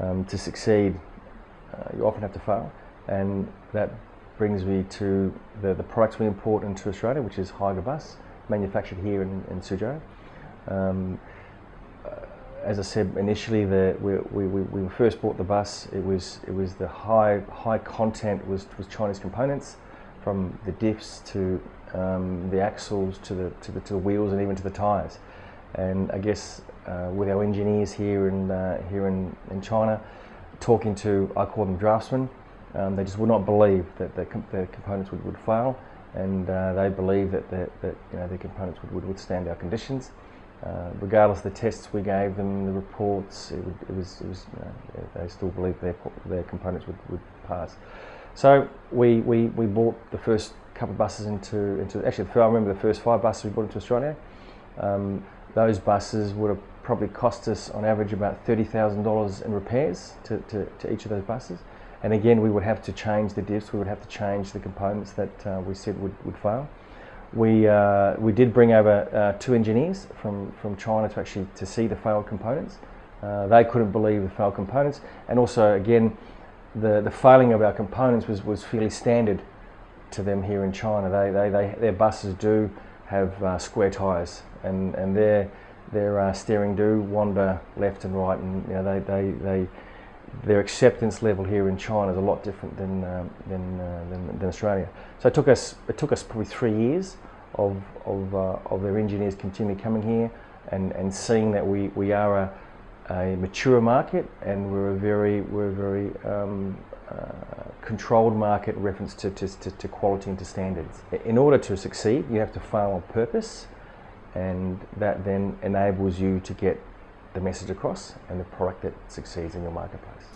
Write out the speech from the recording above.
um, to succeed, uh, you often have to fail, and that brings me to the, the products we import into Australia, which is Bus, manufactured here in, in Suzhou. Um, uh, as I said initially, the, we, we, we, first bought the bus. It was it was the high high content was was Chinese components, from the diffs to um, the axles to the, to the to the wheels and even to the tyres. And I guess uh, with our engineers here in uh, here in, in China, talking to I call them draftsmen, um, they just would not believe that the, com the components would, would fail, and uh, they believe that, that, that you know, the components would, would withstand our conditions. Uh, regardless of the tests we gave them, the reports, it, would, it was, it was you know, they still believed their, their components would, would pass. So we, we, we bought the first couple of buses into, into actually I remember the first five buses we brought into Australia. Um, those buses would have probably cost us on average about $30,000 in repairs to, to, to, each of those buses. And again, we would have to change the diffs, we would have to change the components that uh, we said would, would fail. We, uh, we did bring over uh, two engineers from, from China to actually to see the failed components. Uh, they couldn't believe the failed components. And also, again, the, the failing of our components was, was fairly standard to them here in China. They, they, they, their buses do have uh, square tyres and, and their, their uh, steering do wander left and right and you know, they, they, they, their acceptance level here in China is a lot different than, um, than, uh, than, than, Australia. So it took us, it took us probably three years of, of, uh, of their engineers continually coming here and, and seeing that we, we are a, a mature market and we're a very, we're a very um, uh, controlled market reference to, to, to, quality and to standards. In order to succeed, you have to fail on purpose and that then enables you to get the message across and the product that succeeds in your marketplace.